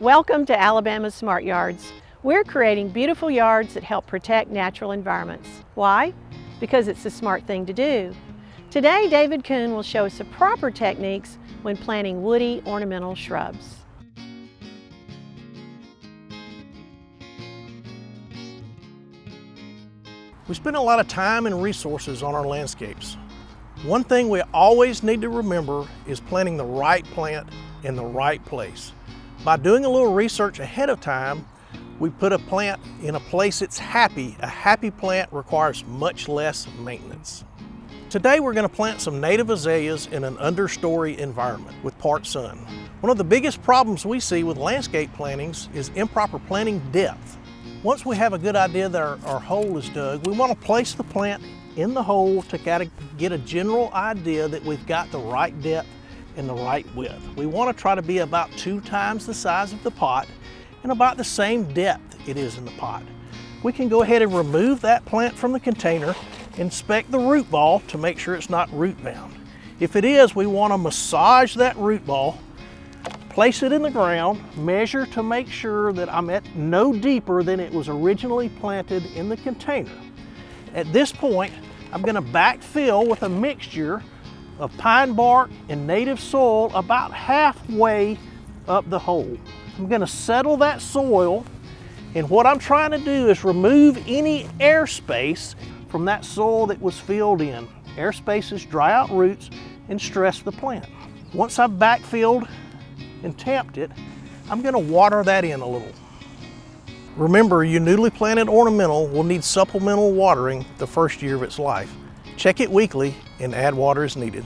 Welcome to Alabama Smart Yards. We're creating beautiful yards that help protect natural environments. Why? Because it's the smart thing to do. Today, David Kuhn will show us the proper techniques when planting woody ornamental shrubs. We spend a lot of time and resources on our landscapes. One thing we always need to remember is planting the right plant in the right place. By doing a little research ahead of time, we put a plant in a place that's happy. A happy plant requires much less maintenance. Today we're going to plant some native azaleas in an understory environment with part sun. One of the biggest problems we see with landscape plantings is improper planting depth. Once we have a good idea that our, our hole is dug, we want to place the plant in the hole to get a general idea that we've got the right depth and the right width. We want to try to be about two times the size of the pot and about the same depth it is in the pot. We can go ahead and remove that plant from the container, inspect the root ball to make sure it's not root bound. If it is, we want to massage that root ball, place it in the ground, measure to make sure that I'm at no deeper than it was originally planted in the container. At this point, I'm going to backfill with a mixture of pine bark and native soil about halfway up the hole. I'm going to settle that soil and what I'm trying to do is remove any airspace from that soil that was filled in. Air spaces dry out roots and stress the plant. Once I've backfilled and tamped it, I'm going to water that in a little. Remember, your newly planted ornamental will need supplemental watering the first year of its life. Check it weekly and add water as needed.